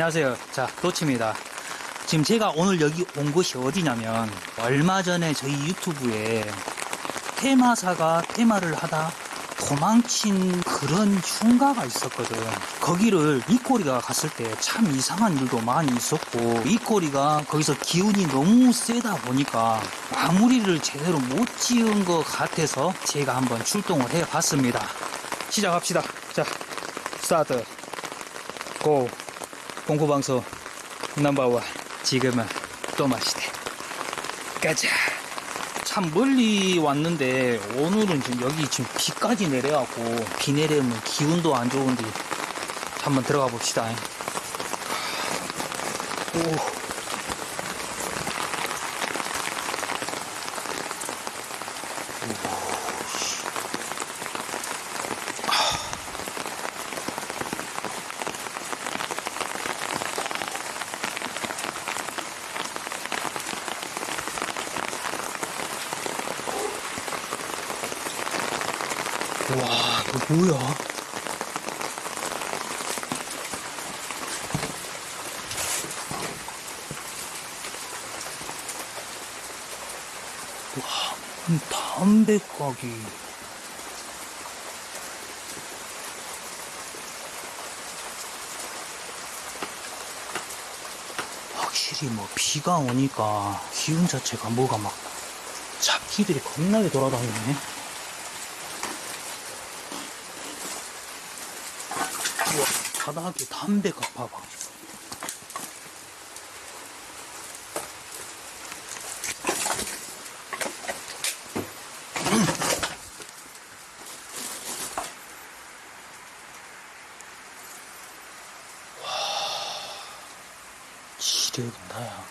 아, 안녕하세요. 자, 도치입니다. 지금 제가 오늘 여기 온 곳이 어디냐면, 얼마 전에 저희 유튜브에 테마사가 테마를 하다 도망친 그런 흉가가 있었거든. 거기를 이꼬리가 갔을 때 참 이상한 일도 많이 있었고, 이꼬리가 거기서 기운이 너무 세다 보니까 마무리를 제대로 못 지은 것 같아서 제가 한번 출동을 해 봤습니다. 시작합시다. 자, 스타트. 고. 공포방송 넘버원. 지금은 또 마시대. 가자. 참 멀리 왔는데 오늘은 지금 여기 지금 비까지 내려갖고 비 내리면 기운도 안 좋은데 한번 들어가 봅시다. 오. 와, 이거 뭐야? 와, 음, 담배 가기. 확실히 뭐 비가 오니까 기운 자체가 뭐가 막 잡기들이 겁나게 돌아다니네. 우와, 바닥에 담배가 봐봐. 지려긴다, 야.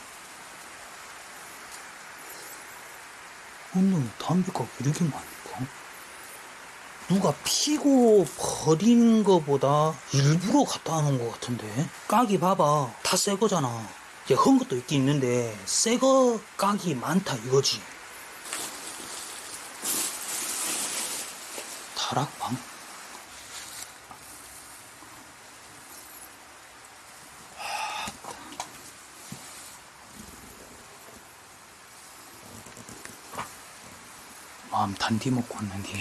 오늘 담배가 왜 이렇게 많을까? 누가 피고 버리는 거보다 일부러 갖다 하는 것 같은데. 깍이 봐봐. 다 새 거잖아. 이제 헌 것도 있긴 있는데 새거 깍이 많다 이거지. 다락방? 마음 단디 먹고 왔는데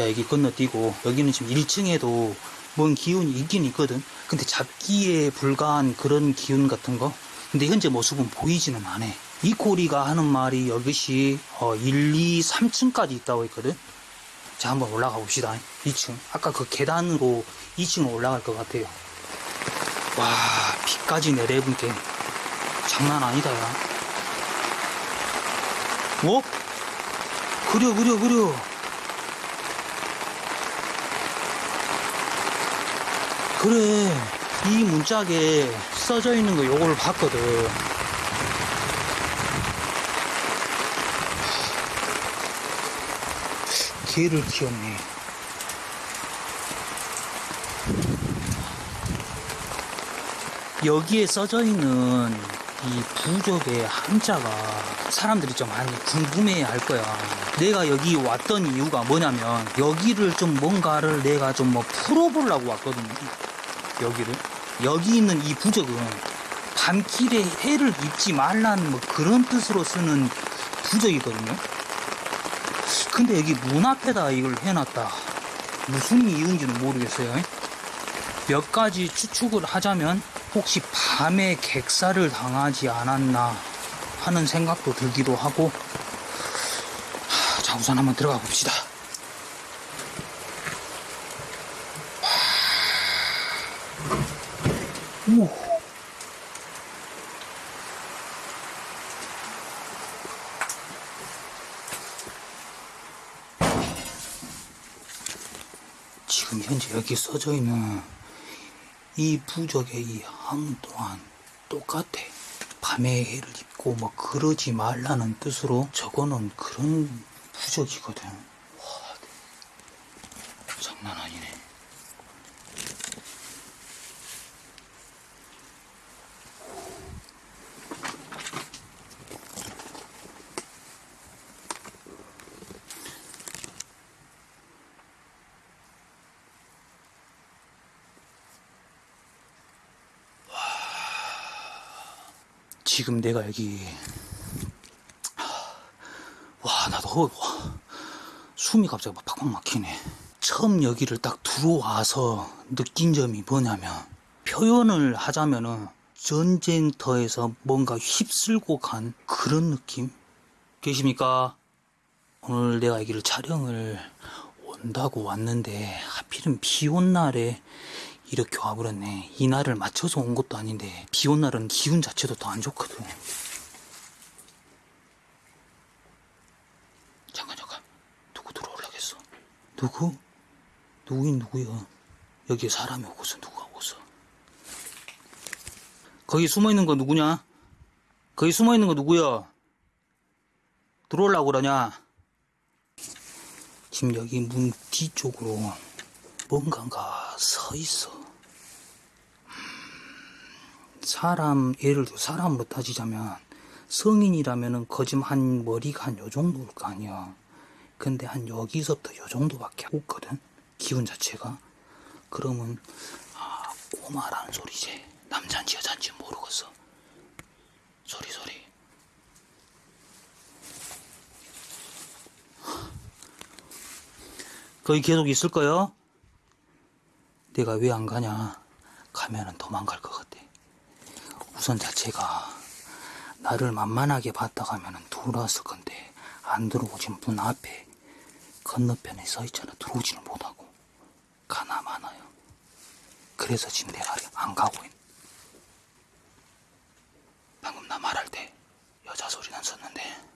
자 여기 건너뛰고 여기는 지금 1층에도 뭔 기운이 있긴 있거든. 근데 잡기에 불과한 그런 기운 같은 거? 근데 현재 모습은 보이지는 않아. 이 코리가 하는 말이 여기시 어, 1, 2, 3층까지 있다고 했거든. 자 한번 올라가 봅시다. 2층. 아까 그 계단으로 2층으로 올라갈 것 같아요. 와 비까지 내려본 게 장난 아니다 야. 뭐? 그려 그려 그려 그래 이 문짝에 써져 있는 거 요거를 봤거든 개를 키웠네 여기에 써져 있는 이 부적의 한자가 사람들이 좀 많이 궁금해 할 거야. 내가 여기 왔던 이유가 뭐냐면 여기를 좀 뭔가를 내가 좀 뭐 풀어보려고 왔거든요. 여기를. 여기 있는 이 부적은 밤길에 해를 입지 말라는 뭐 그런 뜻으로 쓰는 부적이거든요. 근데 여기 문 앞에다 이걸 해놨다. 무슨 이유인지는 모르겠어요. 몇 가지 추측을 하자면 혹시 밤에 객사를 당하지 않았나 하는 생각도 들기도 하고 하, 자 우선 한번 들어가 봅시다 오. 지금 현재 여기 써져 있는 이 부적의 이함 또한 똑같아. 밤에 해를 입고 뭐 그러지 말라는 뜻으로 저거는 그런 부적이거든. 와, 장난 아니네. 지금 내가 여기. 와 나도 허- 와, 숨이 갑자기 막 팍팍 막히네. 처음 여기를 딱 들어와서 느낀 점이 뭐냐면 표현을 하자면은 전쟁터에서 뭔가 휩쓸고 간 그런 느낌? 계십니까? 오늘 내가 여기를 촬영을 온다고 왔는데 하필은 비 온 날에 이렇게 와버렸네 이 날을 맞춰서 온 것도 아닌데 비 온 날은 기운 자체도 더 안 좋거든 잠깐 잠깐 누구 들어올라겠어 누구? 누구인 누구야 여기에 사람이 오고서 누가 오고서 거기 숨어있는 거 누구냐? 거기 숨어있는 거 누구야? 들어오려고 그러냐? 지금 여기 문 뒤쪽으로 뭔가가 서 있어. 음, 사람, 예를 들어 사람으로 따지자면 성인이라면은 거짐 한 머리가 한 요 정도일 거 아니야. 근데 한 여기서부터 요 정도밖에 없거든. 기운 자체가. 그러면 아, 꼬마라는 소리지. 남잔지 여잔지 모르겠어. 소리 소리. 거기 계속 있을 거요? 내가 왜 안 가냐? 가면은 도망갈 것 같아. 우선 자체가 나를 만만하게 봤다 가면은 들어왔을 건데 안 들어오진 문 앞에 건너편에 서 있잖아. 들어오지는 못하고 가나 마나요. 그래서 지금 내가 안 가고 있. 방금 나 말할 때 여자 소리 났었는데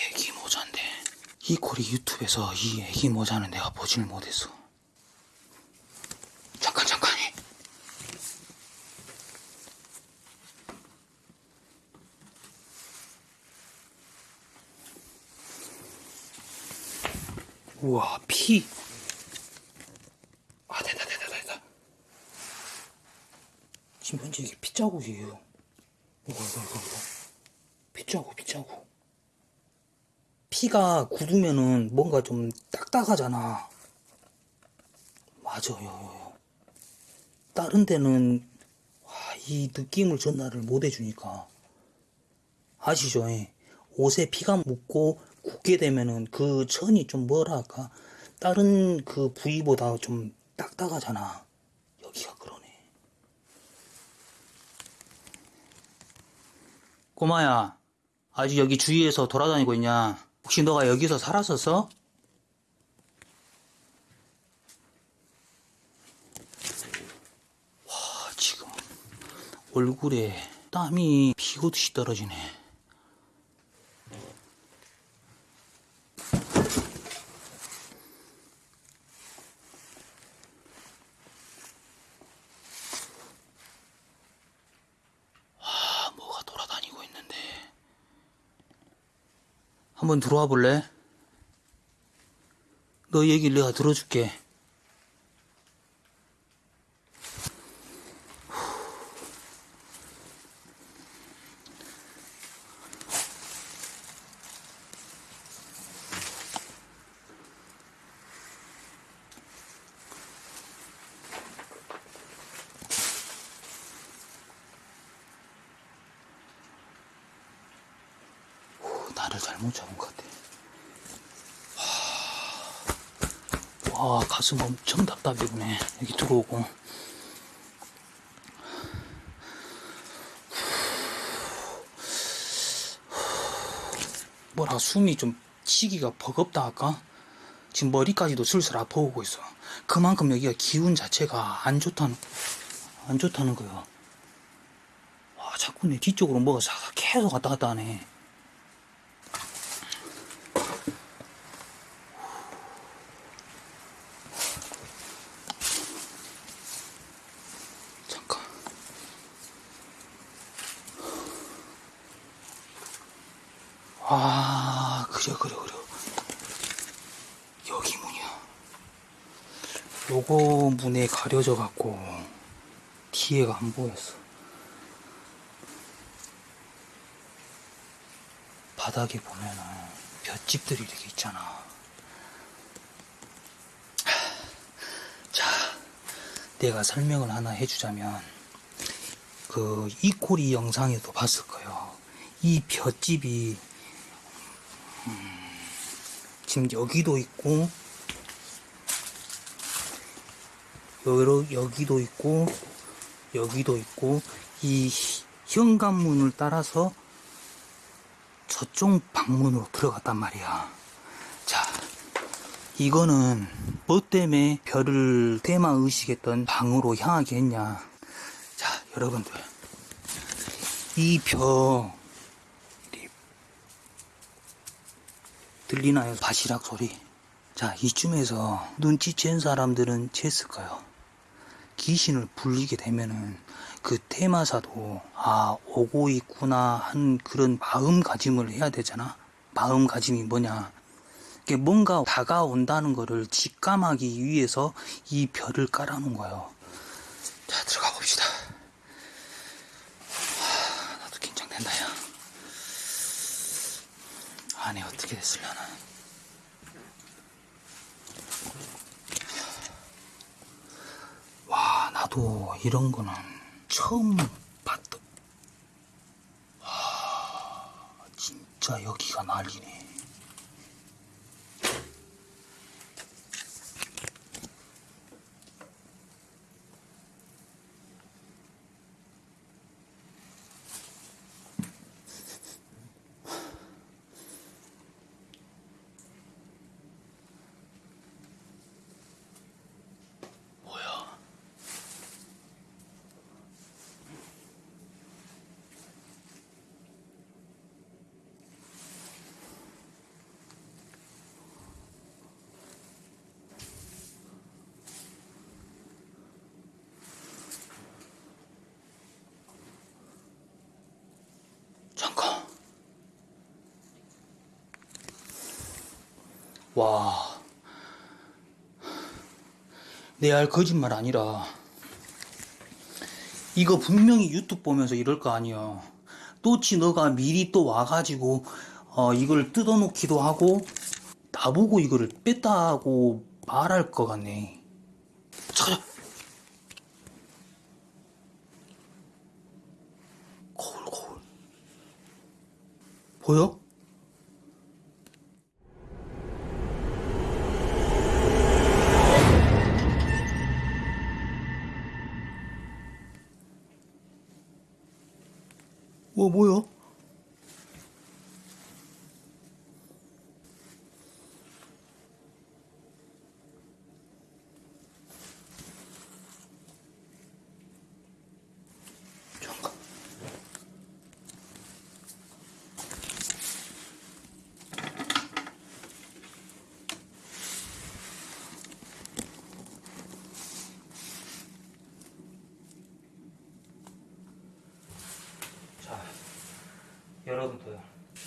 애기 모자인데 이 유튜브에서 이 애기 모자는 내가 보질 못했어 잠깐 잠깐 우와 피 아, 됐다, 됐다, 됐다. 지금 현재 이게 핏자국이에요. 이거, 이거, 이거, 이거. 핏자국, 핏자국. 피가 굳으면은 뭔가 좀 딱딱하잖아. 맞아요. 다른 데는, 와, 이 느낌을 전달을 못 해주니까. 아시죠? 예. 옷에 피가 묻고 굳게 되면은 그 천이 좀 뭐랄까. 다른 그 부위보다 좀 딱딱하잖아. 여기가 그러네. 꼬마야, 아직 여기 주위에서 돌아다니고 있냐? 혹시 너가 여기서 살았었어? 와, 지금 얼굴에 땀이 비오듯이 떨어지네. 아, 뭐가 돌아다니고 있는데. 한번 들어와 볼래? 너 얘기를 내가 들어줄게. 나를 잘못 잡은 것 같아. 와, 와, 가슴 엄청 답답해보네. 여기 들어오고. 뭐라 숨이 좀 치기가 버겁다 할까? 지금 머리까지도 슬슬 아파오고 있어. 그만큼 여기가 기운 자체가 안 좋다는, 안 좋다는 거야. 와, 자꾸 내 뒤쪽으로 뭐가 싹 계속 왔다 갔다 하네. 아, 그래, 그래, 그래. 여기 문이야. 요거 문에 가려져 갖고, 뒤에가 안 보였어. 바닥에 보면은 볏집들이 이렇게 있잖아. 자, 내가 설명을 하나 해주자면, 그, 이코리 영상에도 봤을 거예요. 이 볏집이, 음, 지금 여기도 있고, 여러, 여기도 있고, 여기도 있고, 이 현관문을 따라서 저쪽 방문으로 들어갔단 말이야. 자, 이거는 뭐 때문에 별을 테마 의식했던 방으로 향하게 했냐. 자, 여러분들. 이 벼, 들리나요? 바시락 소리. 자, 이쯤에서 눈치챈 사람들은 챘을 거요. 귀신을 불리게 되면은 그 테마사도 아 오고 있구나 한 그런 마음가짐을 해야 되잖아. 마음가짐이 뭐냐? 뭔가 다가온다는 거를 직감하기 위해서 이 별을 깔아놓은 거예요. 자 들어가 봅시다. 하, 나도 긴장된다 야. 안에 어떻게 됐으려나. 와, 나도 이런 거는 처음 봤다. 와, 진짜 여기가 난리네. 뭐야? 잠깐. 와. 내 알 거짓말 아니라 이거 분명히 유튜브 보면서 이럴 거 아니야. 또치 너가 미리 또 와가지고 어, 이걸 뜯어놓기도 하고 나보고 이거를 뺐다고 말할 것 같네. 찾아. 거울 거울. 보여?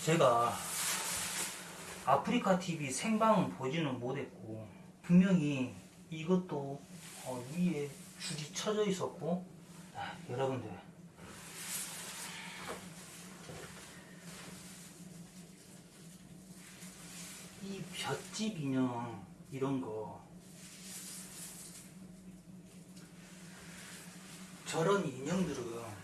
제가 아프리카 TV 생방은 보지는 못했고, 분명히 이것도 어, 위에 줄이 쳐져 있었고, 아, 여러분들. 이 볏집 인형, 이런 거, 저런 인형들은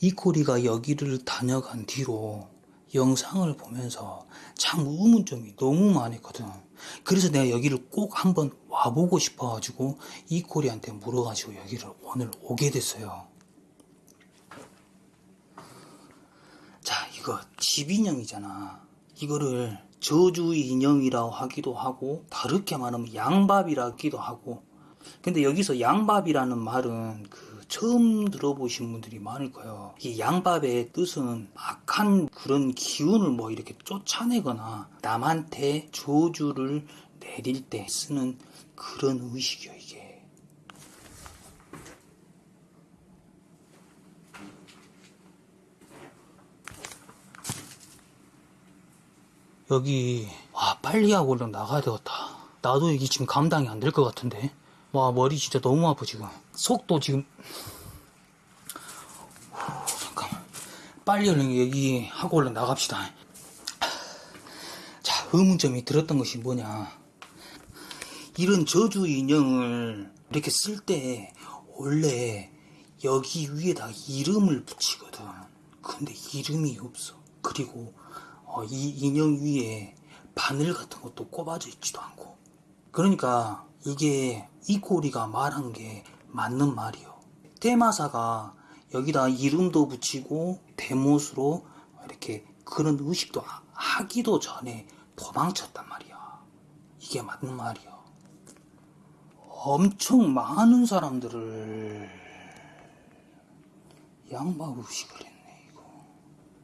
이코리가 여기를 다녀간 뒤로 영상을 보면서 참 의문점이 너무 많았거든. 그래서 내가 여기를 꼭 한번 와보고 싶어가지고 이코리한테 물어가지고 여기를 오늘 오게 됐어요. 자, 이거 집 인형이잖아. 이거를 저주 인형이라고 하기도 하고 다르게 말하면 양밥이라 하기도 하고 근데 여기서 양밥이라는 말은 그 처음 들어보신 분들이 많을 거예요. 이 양밥의 뜻은 악한 그런 기운을 뭐 이렇게 쫓아내거나 남한테 저주를 내릴 때 쓰는 그런 의식이요, 이게. 여기, 와, 빨리 하고 얼른 나가야 되겠다. 나도 이게 지금 감당이 안 될 것 같은데. 와, 머리 진짜 너무 아파, 지금. 속도 지금. 후, 잠깐만. 빨리 얼른 여기 하고 얼른 나갑시다. 자, 의문점이 들었던 것이 뭐냐. 이런 저주 인형을 이렇게 쓸 때 원래 여기 위에다 이름을 붙이거든. 근데 이름이 없어. 그리고 어, 이 인형 위에 바늘 같은 것도 꼽아져 있지도 않고. 그러니까 이게 이 꼬리가 말한 게 맞는 말이요. 테마사가 여기다 이름도 붙이고 대못으로 이렇게 그런 의식도 하- 하기도 전에 도망쳤단 말이야. 이게 맞는 말이야. 엄청 많은 사람들을 양막 의식을 했네 이거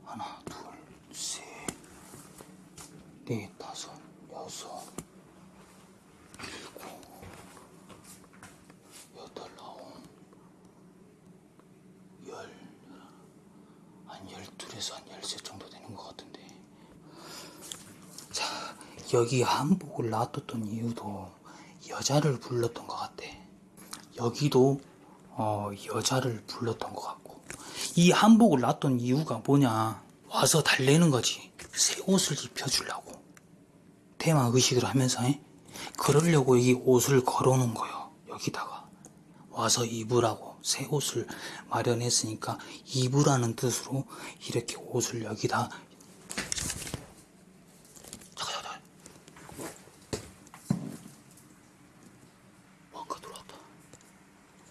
하나 둘셋넷 다섯 여섯 일곱 여덟 아홉 열둘에서 한 열셋 정도 되는 것 같은데. 자 여기 한복을 놔뒀던 이유도 여자를 불렀던 것 같아. 여기도 어, 여자를 불렀던 것 같고. 이 한복을 놨던 이유가 뭐냐? 와서 달래는 거지. 새 옷을 입혀주려고. 테마 의식을 하면서 에? 그러려고 여기 옷을 걸어놓은 거요 여기다가. 와서 입으라고 새 옷을 마련했으니까 입으라는 뜻으로 이렇게 옷을 여기다 잠깐 잠깐 뭔가 들어왔다.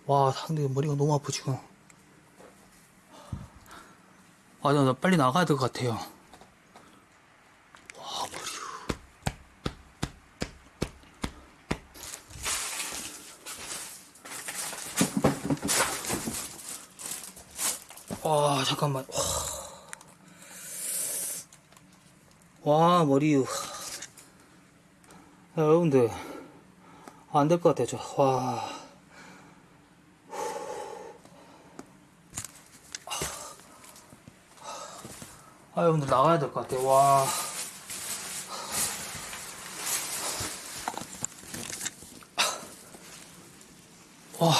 와, 상대 머리가 너무 아프 지금. 아, 나, 나 빨리 나가야 될 것 같아요. 와, 머리. 와, 잠깐만. 와, 와 머리. 야, 여러분들. 안 될 것 같아요, 저. 와. 아, 여러분들 나가야 될 것 같아요. 와. 와.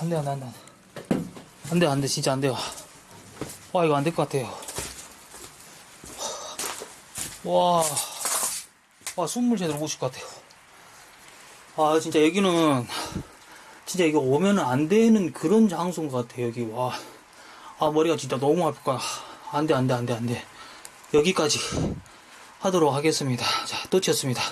안 돼, 안 돼, 안 돼. 안 돼, 안 돼, 진짜 안 돼요. 와, 이거 안 될 것 같아요. 와. 와, 숨을 제대로 못 쉴 것 같아요. 아, 진짜 여기는, 진짜 이거 오면 안 되는 그런 장소인 것 같아요, 여기. 와. 아, 머리가 진짜 너무 아플 거야. 안 돼, 안 돼, 안 돼, 안 돼. 여기까지 하도록 하겠습니다. 자, 또 치였습니다.